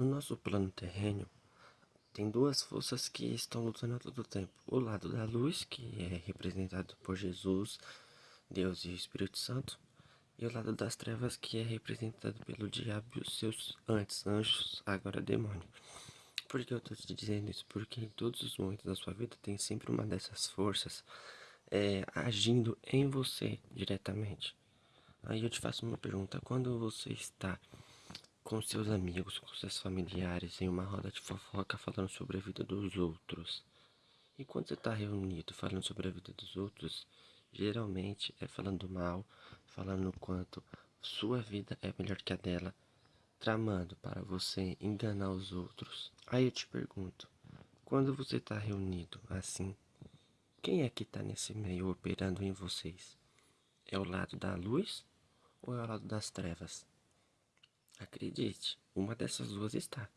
No nosso plano terreno, tem duas forças que estão lutando a todo tempo. O lado da luz, que é representado por Jesus, Deus e o Espírito Santo. E o lado das trevas, que é representado pelo diabo e os seus antes anjos, agora demônio. Por que eu estou te dizendo isso? Porque em todos os momentos da sua vida tem sempre uma dessas forças é, agindo em você diretamente. Aí eu te faço uma pergunta: quando você está com seus amigos, com seus familiares, em uma roda de fofoca falando sobre a vida dos outros. E quando você está reunido falando sobre a vida dos outros, geralmente é falando mal, falando o quanto sua vida é melhor que a dela, tramando para você enganar os outros. Aí eu te pergunto, quando você está reunido assim, quem é que está nesse meio operando em vocês? É o lado da luz ou é o lado das trevas? Acredite, uma dessas duas está.